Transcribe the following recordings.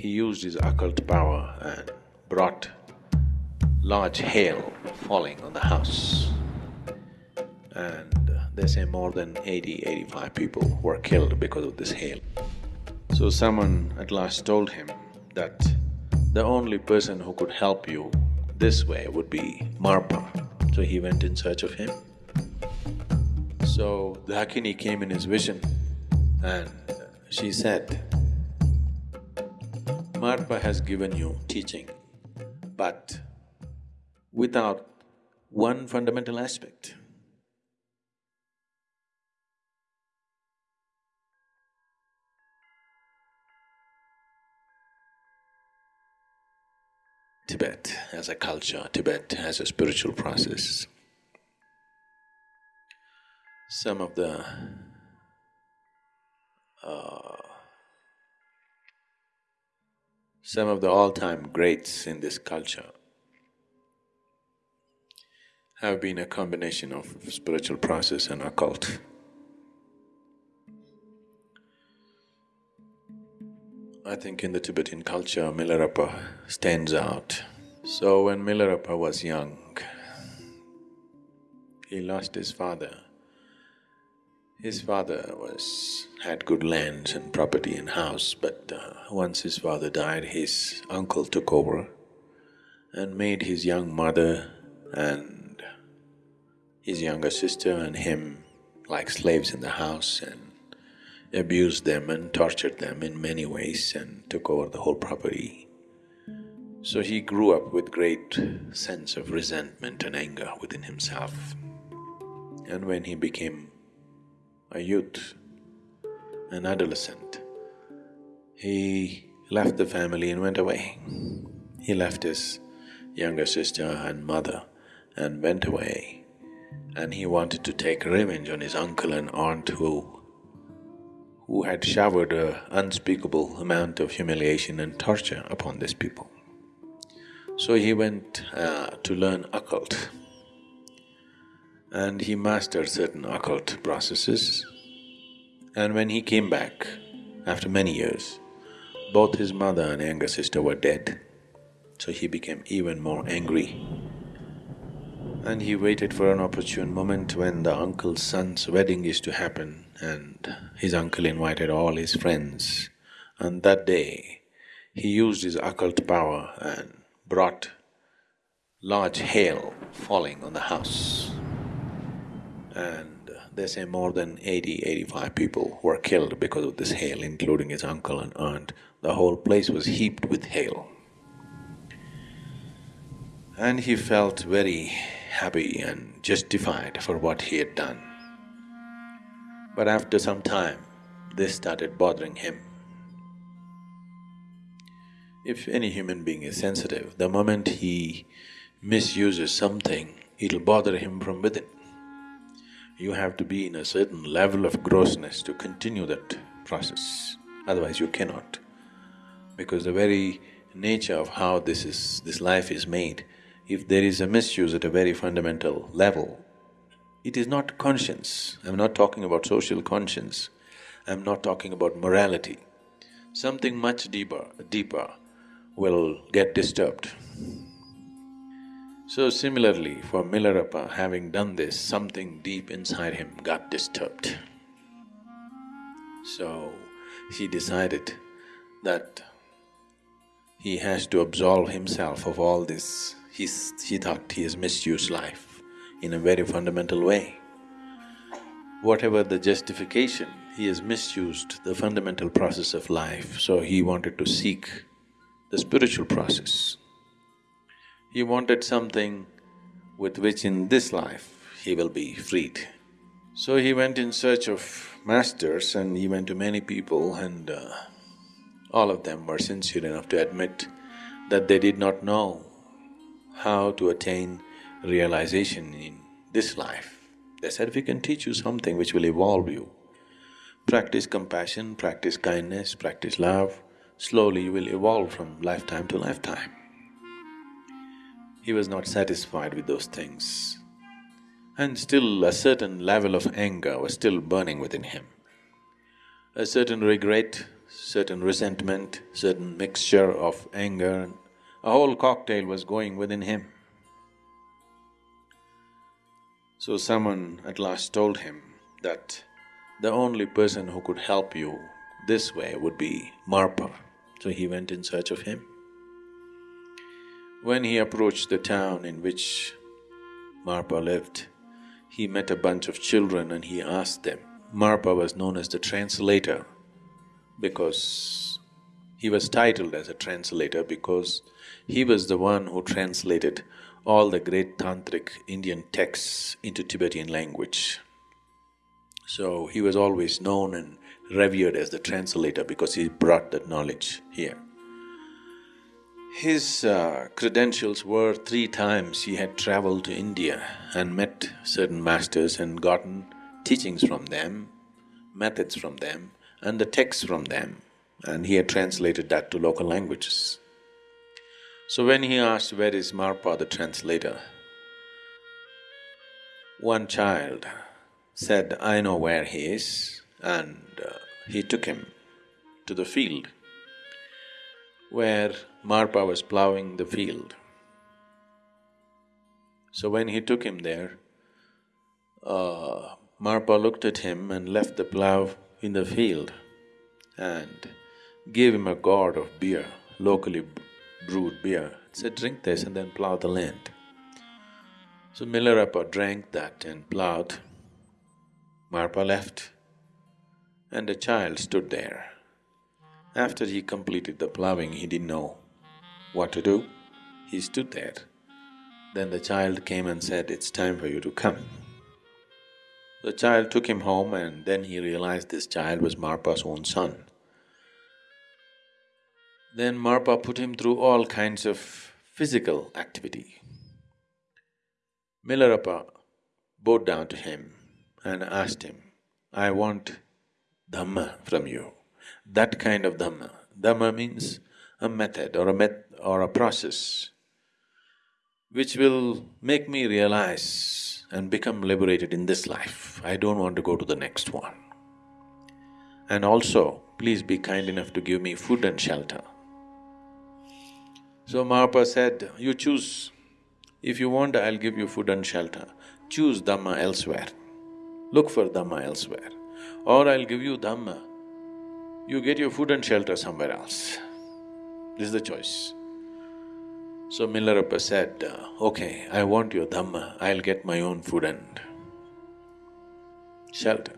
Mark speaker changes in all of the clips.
Speaker 1: he used his occult power and brought large hail falling on the house. And uh, they say more than 80, 85 people were killed because of this hail. So someone at last told him that the only person who could help you this way would be Marpa. So he went in search of him. So the Dakini came in his vision and she said, Marpa has given you teaching, but without one fundamental aspect. Tibet as a culture, Tibet as a spiritual process. Some of the uh, some of the all-time greats in this culture have been a combination of spiritual process and occult. I think in the Tibetan culture, Milarepa stands out. So when Milarepa was young, he lost his father. His father was… had good lands and property and house, but uh, once his father died, his uncle took over and made his young mother and his younger sister and him like slaves in the house and abused them and tortured them in many ways and took over the whole property. So he grew up with great sense of resentment and anger within himself. And when he became a youth, an adolescent, he left the family and went away. He left his younger sister and mother and went away and he wanted to take revenge on his uncle and aunt who who had showered an unspeakable amount of humiliation and torture upon these people. So he went uh, to learn occult and he mastered certain occult processes and when he came back after many years, both his mother and younger sister were dead. So he became even more angry and he waited for an opportune moment when the uncle's son's wedding is to happen and his uncle invited all his friends. And that day, he used his occult power and brought large hail falling on the house. And they say more than 80, 85 people were killed because of this hail, including his uncle and aunt. The whole place was heaped with hail. And he felt very happy and justified for what he had done. But after some time, this started bothering him. If any human being is sensitive, the moment he misuses something, it'll bother him from within. You have to be in a certain level of grossness to continue that process, otherwise you cannot. Because the very nature of how this is… this life is made if there is a misuse at a very fundamental level, it is not conscience. I'm not talking about social conscience, I'm not talking about morality. Something much deeper, deeper will get disturbed. So similarly, for Milarepa, having done this, something deep inside him got disturbed. So he decided that he has to absolve himself of all this He's, he thought he has misused life in a very fundamental way. Whatever the justification, he has misused the fundamental process of life, so he wanted to seek the spiritual process. He wanted something with which in this life he will be freed. So he went in search of masters and he went to many people and uh, all of them were sincere enough to admit that they did not know how to attain realization in this life. They said, we can teach you something which will evolve you. Practice compassion, practice kindness, practice love, slowly you will evolve from lifetime to lifetime. He was not satisfied with those things. And still a certain level of anger was still burning within him. A certain regret certain resentment, certain mixture of anger, a whole cocktail was going within him. So someone at last told him that the only person who could help you this way would be Marpa. So he went in search of him. When he approached the town in which Marpa lived, he met a bunch of children and he asked them. Marpa was known as the translator because he was titled as a translator because he was the one who translated all the great tantric Indian texts into Tibetan language. So he was always known and revered as the translator because he brought that knowledge here. His uh, credentials were three times he had traveled to India and met certain masters and gotten teachings from them, methods from them, and the texts from them, and he had translated that to local languages. So when he asked, where is Marpa the translator? One child said, I know where he is, and uh, he took him to the field where Marpa was ploughing the field. So when he took him there, uh, Marpa looked at him and left the plough in the field and gave him a gourd of beer, locally brewed beer. Said, drink this and then plough the land. So Milarepa drank that and ploughed. Marpa left and a child stood there. After he completed the ploughing, he didn't know what to do. He stood there. Then the child came and said, it's time for you to come. The child took him home and then he realized this child was Marpa's own son. Then Marpa put him through all kinds of physical activity. Milarepa bowed down to him and asked him, I want Dhamma from you. That kind of Dhamma. Dhamma means a method or a met or a process which will make me realize and become liberated in this life. I don't want to go to the next one. And also, please be kind enough to give me food and shelter. So Marpa said, you choose. If you want, I'll give you food and shelter. Choose Dhamma elsewhere. Look for Dhamma elsewhere. Or I'll give you Dhamma, you get your food and shelter somewhere else. This is the choice. So Milarepa said, uh, okay, I want your Dhamma, I'll get my own food and shelter.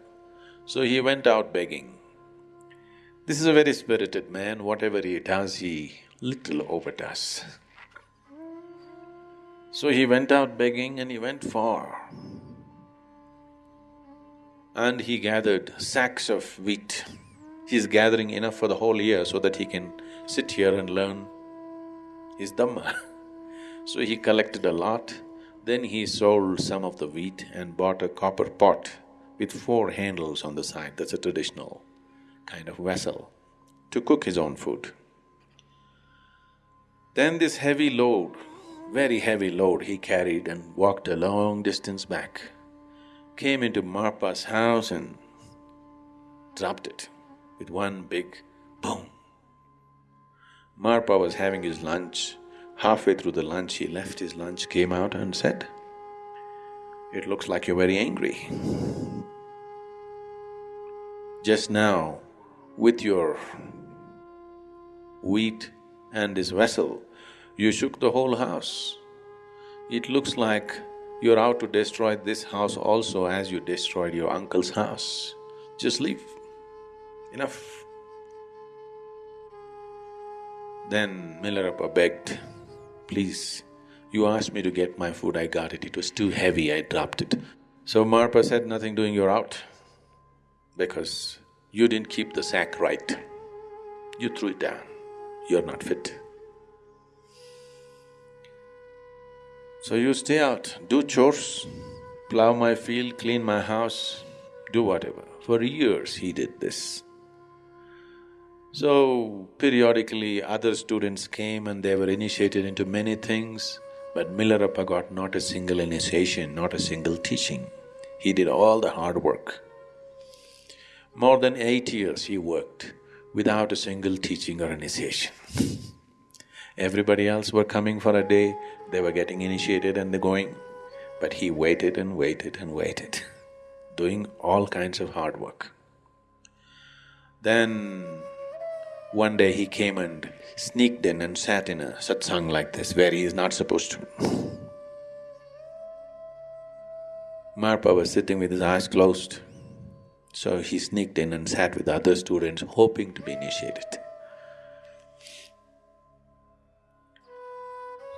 Speaker 1: So he went out begging. This is a very spirited man, whatever he does, he little overdoes. So he went out begging and he went far and he gathered sacks of wheat. He's gathering enough for the whole year so that he can sit here and learn his Dhamma. so he collected a lot, then he sold some of the wheat and bought a copper pot with four handles on the side, that's a traditional kind of vessel, to cook his own food. Then this heavy load, very heavy load he carried and walked a long distance back came into Marpa's house and dropped it with one big boom. Marpa was having his lunch. Halfway through the lunch, he left his lunch, came out and said, It looks like you're very angry. Just now, with your wheat and this vessel, you shook the whole house. It looks like you're out to destroy this house also as you destroyed your uncle's house. Just leave. Enough. Then Milarepa begged, please, you asked me to get my food, I got it. It was too heavy, I dropped it. So Marpa said, nothing doing, you're out. Because you didn't keep the sack right. You threw it down. You're not fit. So you stay out, do chores, plow my field, clean my house, do whatever. For years he did this. So periodically other students came and they were initiated into many things, but Milarepa got not a single initiation, not a single teaching. He did all the hard work. More than eight years he worked, without a single teaching or initiation. Everybody else were coming for a day, they were getting initiated and they're going. But he waited and waited and waited, doing all kinds of hard work. Then one day he came and sneaked in and sat in a satsang like this where he is not supposed to. Marpa was sitting with his eyes closed. So he sneaked in and sat with other students hoping to be initiated.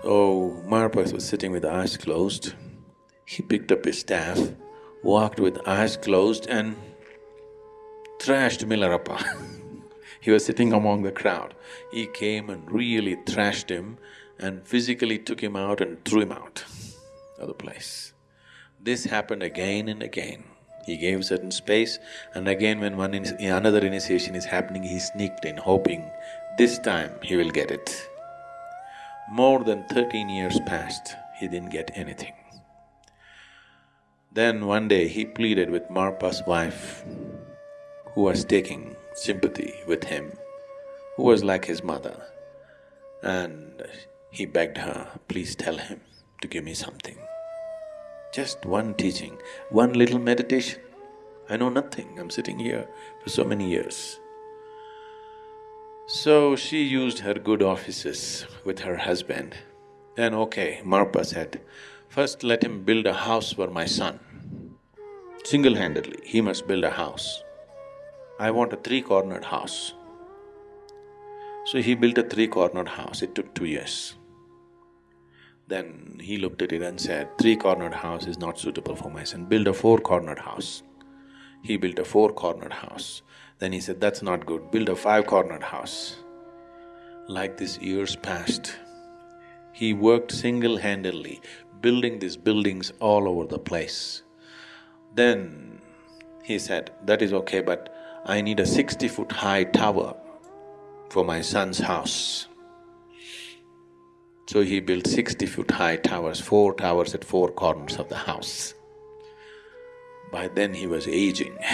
Speaker 1: So Marpa was sitting with eyes closed. He picked up his staff, walked with eyes closed and thrashed Milarepa. he was sitting among the crowd. He came and really thrashed him and physically took him out and threw him out of the place. This happened again and again. He gave certain space and again when one in, another initiation is happening, he sneaked in hoping this time he will get it. More than thirteen years passed, he didn't get anything. Then one day he pleaded with Marpa's wife, who was taking sympathy with him, who was like his mother, and he begged her, please tell him to give me something. Just one teaching, one little meditation. I know nothing, I'm sitting here for so many years. So she used her good offices with her husband. Then okay, Marpa said, first let him build a house for my son. Single-handedly, he must build a house. I want a three-cornered house. So he built a three-cornered house, it took two years. Then he looked at it and said, three-cornered house is not suitable for my son, build a four-cornered house. He built a four-cornered house. Then he said, that's not good, build a five-cornered house. Like this years passed, he worked single-handedly, building these buildings all over the place. Then he said, that is okay, but I need a sixty-foot high tower for my son's house. So he built sixty foot high towers, four towers at four corners of the house. By then he was aging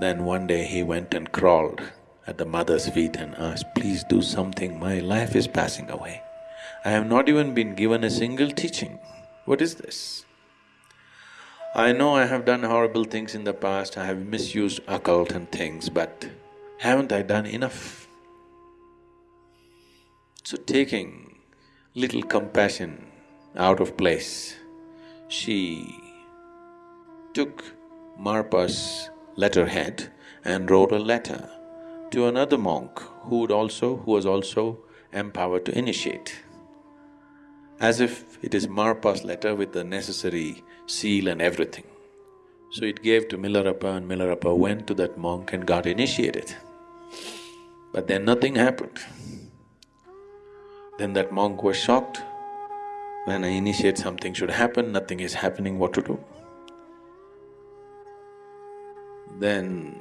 Speaker 1: Then one day he went and crawled at the mother's feet and asked, please do something, my life is passing away. I have not even been given a single teaching. What is this? I know I have done horrible things in the past, I have misused occult and things, but haven't I done enough? So taking little compassion out of place, she took Marpa's letterhead and wrote a letter to another monk who would also… who was also empowered to initiate. As if it is Marpa's letter with the necessary seal and everything. So it gave to Milarepa and Milarepa went to that monk and got initiated. But then nothing happened. Then that monk was shocked. When I initiate something should happen, nothing is happening, what to do? Then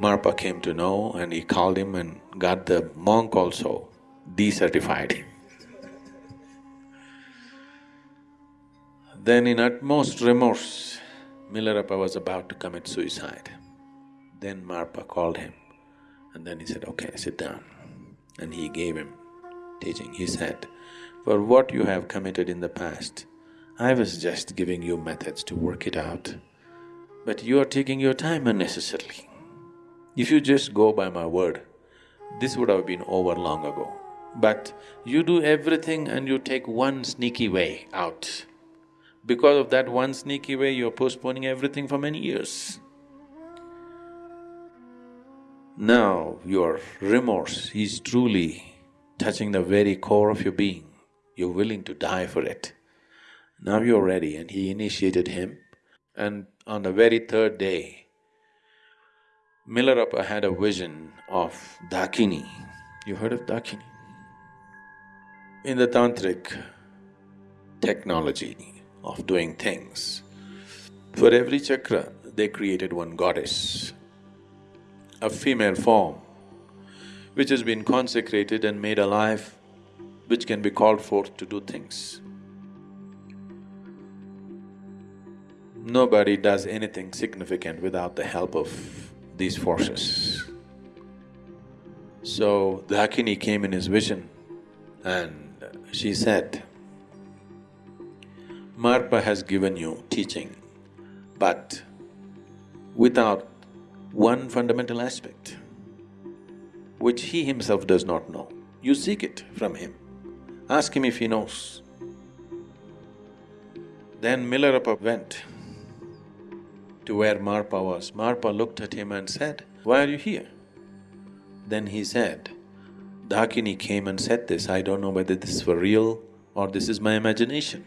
Speaker 1: Marpa came to know and he called him and got the monk also decertified. then in utmost remorse, Milarepa was about to commit suicide. Then Marpa called him and then he said, okay, sit down. And he gave him teaching. He said, for what you have committed in the past, I was just giving you methods to work it out, but you are taking your time unnecessarily. If you just go by my word, this would have been over long ago. But you do everything and you take one sneaky way out. Because of that one sneaky way, you're postponing everything for many years. Now your remorse is truly touching the very core of your being, you're willing to die for it. Now you're ready and he initiated him and on the very third day, Milarepa had a vision of Dakini. You heard of Dakini? In the tantric technology of doing things, for every chakra they created one goddess, a female form which has been consecrated and made alive, which can be called forth to do things. Nobody does anything significant without the help of these forces. So Dakini came in his vision and she said, Marpa has given you teaching, but without one fundamental aspect, which he himself does not know. You seek it from him. Ask him if he knows. Then Milarepa went to where Marpa was. Marpa looked at him and said, Why are you here? Then he said, Dakini came and said this, I don't know whether this is for real or this is my imagination,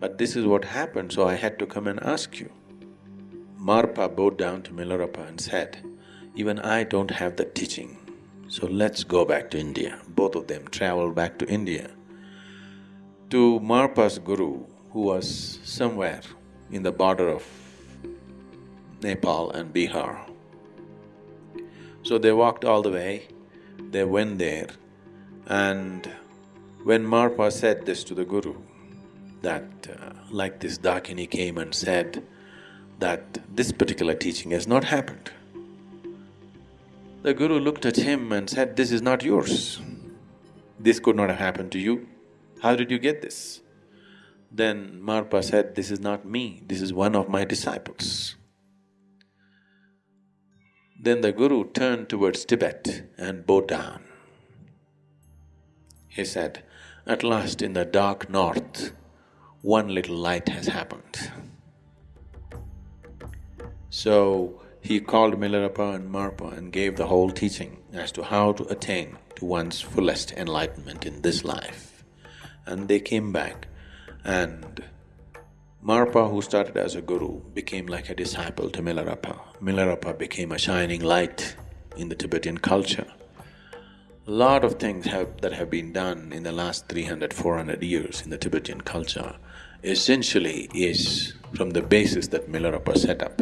Speaker 1: but this is what happened, so I had to come and ask you. Marpa bowed down to Milarepa and said, even I don't have the teaching, so let's go back to India. Both of them traveled back to India. To Marpa's guru, who was somewhere in the border of Nepal and Bihar. So they walked all the way, they went there and when Marpa said this to the guru, that uh, like this Dakini came and said that this particular teaching has not happened. The guru looked at him and said, this is not yours. This could not have happened to you. How did you get this? Then Marpa said, this is not me, this is one of my disciples. Then the guru turned towards Tibet and bowed down. He said, at last in the dark north, one little light has happened. So he called Milarepa and Marpa and gave the whole teaching as to how to attain to one's fullest enlightenment in this life. And they came back and Marpa, who started as a guru, became like a disciple to Milarepa. Milarepa became a shining light in the Tibetan culture. A lot of things have, that have been done in the last 300, 400 years in the Tibetan culture essentially is from the basis that Milarepa set up.